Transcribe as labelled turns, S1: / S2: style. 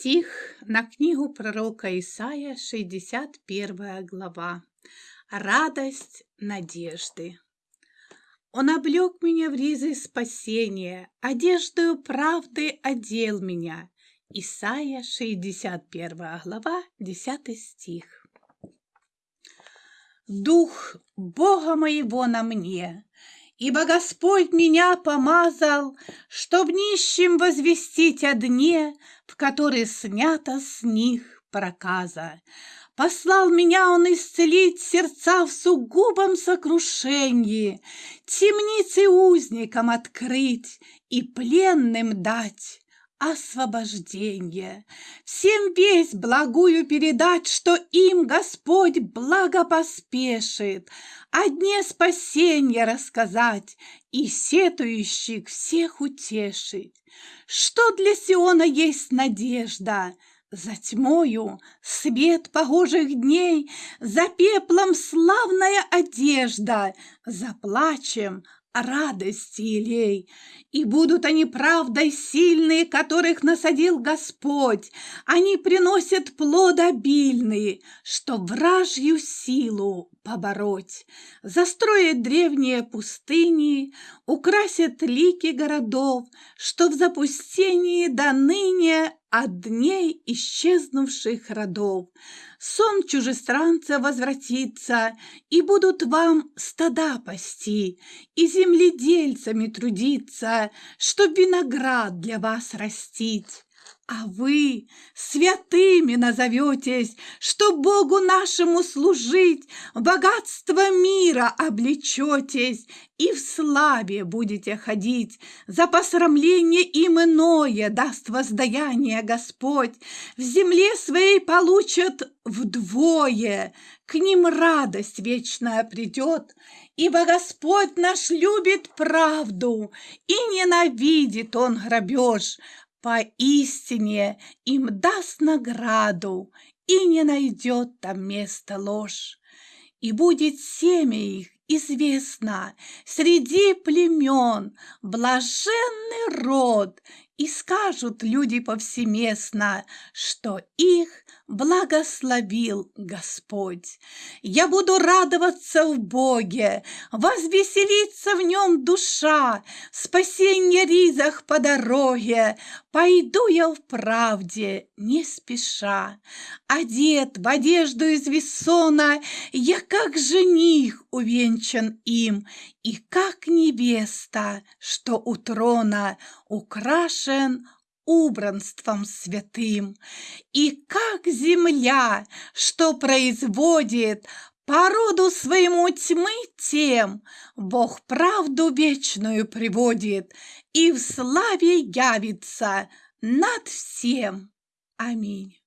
S1: Стих на книгу пророка Исаия, 61 глава. Радость надежды. Он облег меня в ризы спасения, одеждою правды одел меня. Исаия, 61 глава, 10 стих. Дух Бога моего на мне, Ибо Господь меня помазал, Чтоб нищим возвестить о дне, В который снято с них проказа. Послал меня он исцелить сердца в сугубом сокрушении, Темницы узникам открыть и пленным дать освобождение. Всем весть благую передать, что им Господь благо поспешит, о дне спасения рассказать и сетующих всех утешить. Что для Сиона есть надежда? За тьмою свет погожих дней, За пеплом славная одежда, За плачем радости илей, и будут они правдой сильные, которых насадил Господь. Они приносят плод обильный, что вражью силу побороть. Застроят древние пустыни, украсят лики городов, что в запустении до ныне от дней исчезнувших родов. Сон чужестранца возвратится, и будут вам стада пасти, и земледельцами трудиться, чтоб виноград для вас растить. А вы святыми назоветесь, что Богу нашему служить, богатство мира облечетесь и в славе будете ходить. За посрамление им иное даст воздаяние Господь. В земле своей получат вдвое, к ним радость вечная придет, ибо Господь наш любит правду и ненавидит он грабеж. Поистине им даст награду, и не найдет там места ложь. И будет семя их известно среди племен, блаженный род, и скажут люди повсеместно, что их благословил Господь. Я буду радоваться в Боге, возвеселиться в нем душа, спасенье ризах по дороге, пойду я в правде не спеша. Одет в одежду из весона, я как жених увенчан им, и как невеста, что у трона украшен убранством святым, и как земля, что производит породу своему тьмы тем, Бог правду вечную приводит и в славе явится над всем. Аминь.